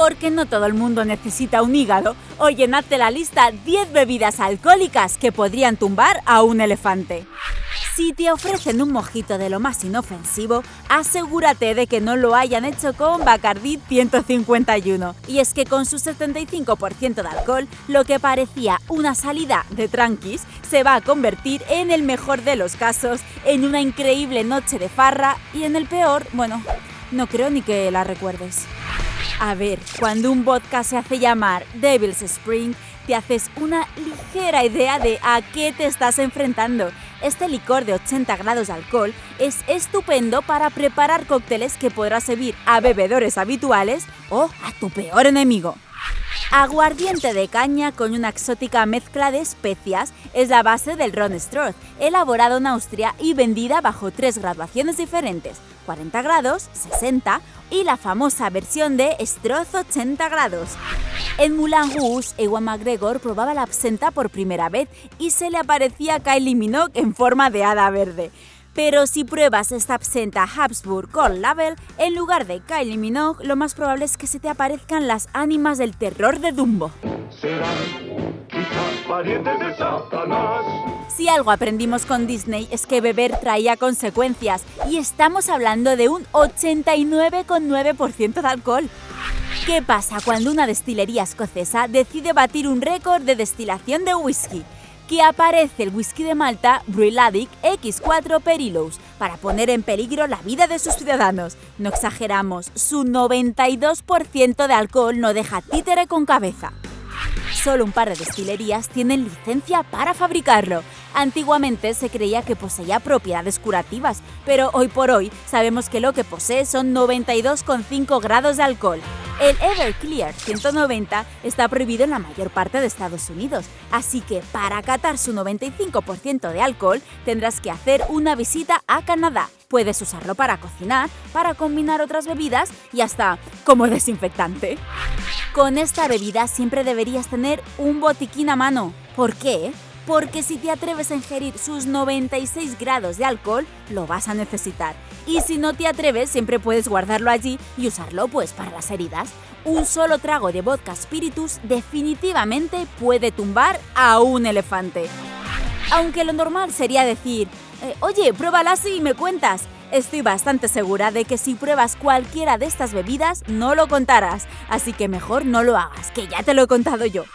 porque no todo el mundo necesita un hígado, o llenadte la lista 10 bebidas alcohólicas que podrían tumbar a un elefante. Si te ofrecen un mojito de lo más inofensivo, asegúrate de que no lo hayan hecho con Bacardi 151. Y es que con su 75% de alcohol, lo que parecía una salida de tranquis se va a convertir en el mejor de los casos, en una increíble noche de farra y en el peor, bueno, no creo ni que la recuerdes. A ver, cuando un vodka se hace llamar Devil's Spring, te haces una ligera idea de a qué te estás enfrentando. Este licor de 80 grados de alcohol es estupendo para preparar cócteles que podrás servir a bebedores habituales o a tu peor enemigo. Aguardiente de caña con una exótica mezcla de especias es la base del Ron Stroth, elaborado en Austria y vendida bajo tres graduaciones diferentes, 40 grados, 60 y la famosa versión de Stroth 80 grados. En Moulin Rouge, Ewan McGregor probaba la absenta por primera vez y se le aparecía Kylie Minogue en forma de hada verde. Pero si pruebas esta absenta Habsburg Gold Label, en lugar de Kylie Minogue, lo más probable es que se te aparezcan las ánimas del terror de Dumbo. Si algo aprendimos con Disney es que beber traía consecuencias, y estamos hablando de un 89,9% de alcohol. ¿Qué pasa cuando una destilería escocesa decide batir un récord de destilación de whisky? Que aparece el whisky de Malta Bruichladdich X4 Perilos para poner en peligro la vida de sus ciudadanos. No exageramos, su 92% de alcohol no deja títere con cabeza. Solo un par de destilerías tienen licencia para fabricarlo. Antiguamente se creía que poseía propiedades curativas, pero hoy por hoy sabemos que lo que posee son 92,5 grados de alcohol. El Everclear 190 está prohibido en la mayor parte de Estados Unidos, así que para catar su 95% de alcohol tendrás que hacer una visita a Canadá. Puedes usarlo para cocinar, para combinar otras bebidas y hasta como desinfectante. Con esta bebida siempre deberías tener un botiquín a mano. ¿Por qué? Porque si te atreves a ingerir sus 96 grados de alcohol, lo vas a necesitar. Y si no te atreves, siempre puedes guardarlo allí y usarlo pues para las heridas. Un solo trago de vodka spiritus definitivamente puede tumbar a un elefante. Aunque lo normal sería decir, eh, oye, pruébala así y me cuentas. Estoy bastante segura de que si pruebas cualquiera de estas bebidas no lo contarás, así que mejor no lo hagas, que ya te lo he contado yo.